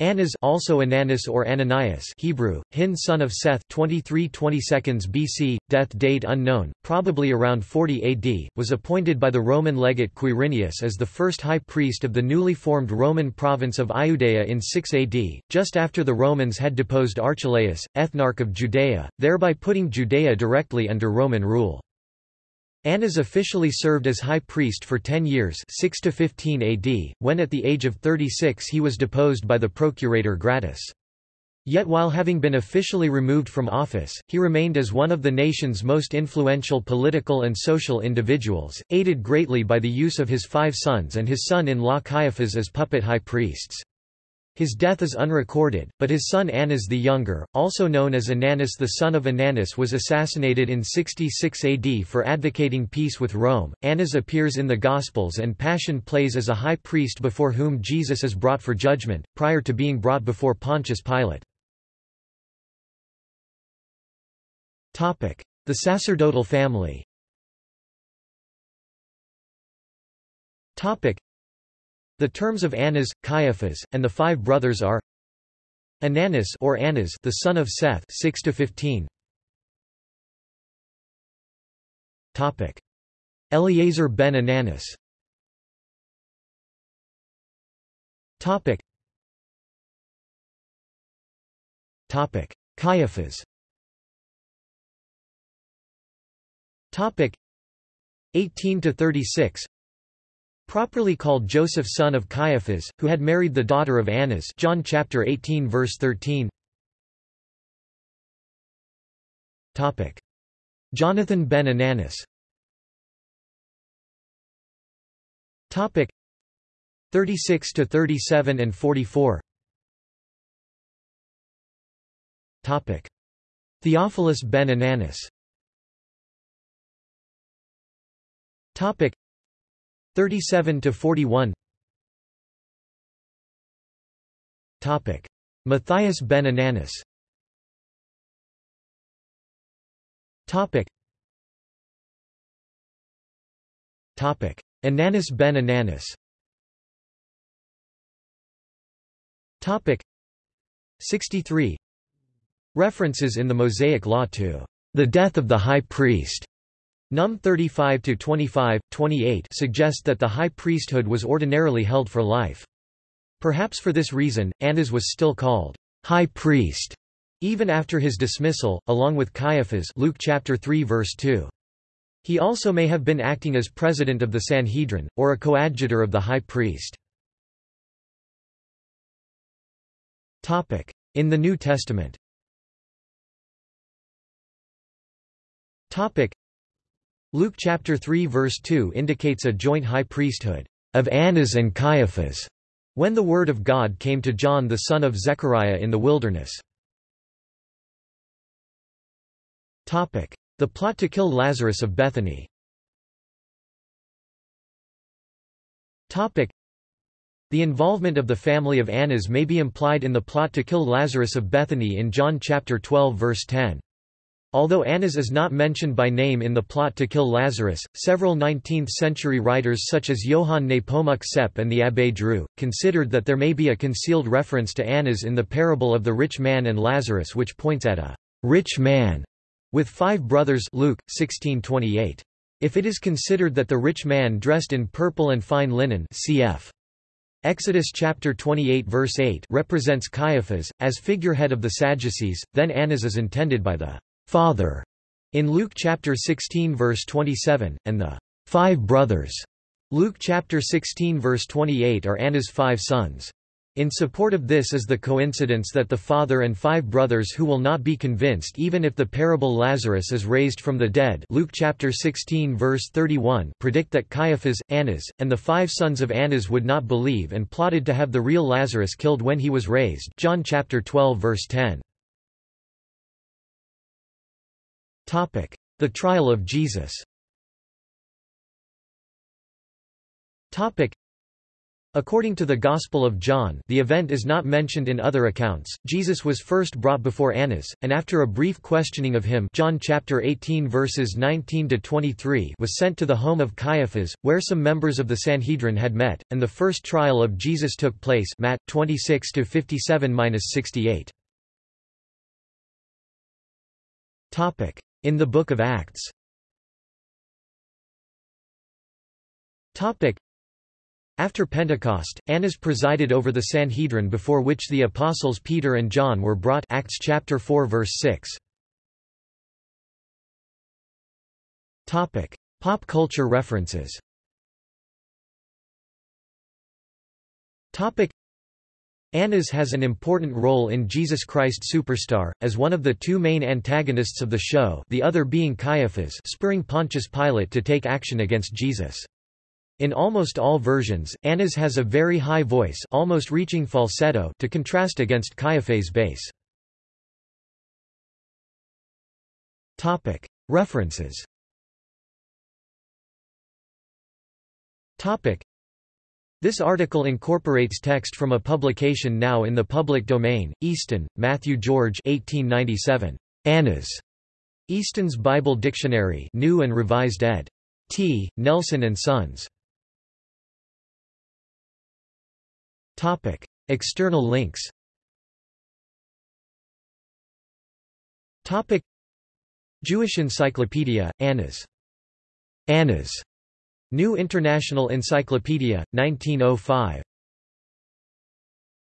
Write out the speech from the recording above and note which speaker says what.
Speaker 1: Annas also Ananus or Ananias Hebrew, Hin son of Seth 23 22 BC, death date unknown, probably around 40 AD, was appointed by the Roman legate Quirinius as the first high priest of the newly formed Roman province of Iudea in 6 AD, just after the Romans had deposed Archelaus, ethnarch of Judea, thereby putting Judea directly under Roman rule. Annas officially served as high priest for 10 years 6 to 15 AD, when at the age of 36 he was deposed by the procurator Gratus. Yet while having been officially removed from office, he remained as one of the nation's most influential political and social individuals, aided greatly by the use of his five sons and his son-in-law Caiaphas as puppet high priests. His death is unrecorded, but his son Annas the Younger, also known as Ananus the son of Ananus was assassinated in 66 AD for advocating peace with Rome. Annas appears in the Gospels and Passion plays as a high priest before whom Jesus is brought for judgment, prior to being brought before Pontius Pilate. The sacerdotal family the terms of Annas, Caiaphas, and the five brothers are Ananus or Annas, the son of Seth, 6 to 15. Topic: Eleazar ben Ananus. Topic. Topic: Caiaphas. Topic: 18 to 36. Properly called Joseph son of Caiaphas, who had married the daughter of Annas John chapter 18 verse 13. Topic. Jonathan ben Ananus. Topic. 36 to 37 and 44 Topic. Theophilus ben Ananus. Topic 37 to 41 Topic Matthias ben Ananus. Topic Topic Ananus ben Ananus. Topic 63 References in the Mosaic Law to the death of the high priest Num 35-25, 28 suggest that the high priesthood was ordinarily held for life. Perhaps for this reason, Annas was still called high priest even after his dismissal, along with Caiaphas Luke chapter 3 verse 2. He also may have been acting as president of the Sanhedrin, or a coadjutor of the high priest. In the New Testament Luke chapter 3 verse 2 indicates a joint high priesthood of Annas and Caiaphas when the word of God came to John the son of Zechariah in the wilderness. Topic: The plot to kill Lazarus of Bethany Topic: The involvement of the family of Annas may be implied in the plot to kill Lazarus of Bethany in John chapter 12 verse 10. Although Annas is not mentioned by name in the plot to kill Lazarus, several 19th-century writers such as Johann Nepomuk Sepp and the Abbé Dreux, considered that there may be a concealed reference to Annas in the parable of the rich man and Lazarus which points at a rich man with five brothers Luke, 1628. If it is considered that the rich man dressed in purple and fine linen cf. Exodus chapter 28 verse 8 represents Caiaphas, as figurehead of the Sadducees, then Annas is intended by the Father in Luke chapter 16 verse 27, and the five brothers Luke chapter 16 verse 28 are Annas' five sons. In support of this is the coincidence that the father and five brothers who will not be convinced even if the parable Lazarus is raised from the dead Luke chapter 16 verse 31 predict that Caiaphas, Annas, and the five sons of Annas would not believe and plotted to have the real Lazarus killed when he was raised John chapter 12 verse 10. The trial of Jesus. According to the Gospel of John the event is not mentioned in other accounts, Jesus was first brought before Annas, and after a brief questioning of him John chapter 18 verses 19–23 was sent to the home of Caiaphas, where some members of the Sanhedrin had met, and the first trial of Jesus took place Matt 26–57–68. In the Book of Acts after Pentecost, Annas presided over the Sanhedrin before which the apostles Peter and John were brought Acts chapter 4 verse 6. Topic: Pop culture references. Topic: Annas has an important role in Jesus Christ Superstar, as one of the two main antagonists of the show the other being Caiaphas spurring Pontius Pilate to take action against Jesus. In almost all versions, Annas has a very high voice almost reaching falsetto to contrast against Caiaphas' bass. References This article incorporates text from a publication now in the public domain, Easton, Matthew George 1897. Annas. Easton's Bible Dictionary New and Revised ed. T. Nelson and Sons. Topic: External links. Topic: Jewish Encyclopedia, Annas. Annas. New International Encyclopedia, 1905.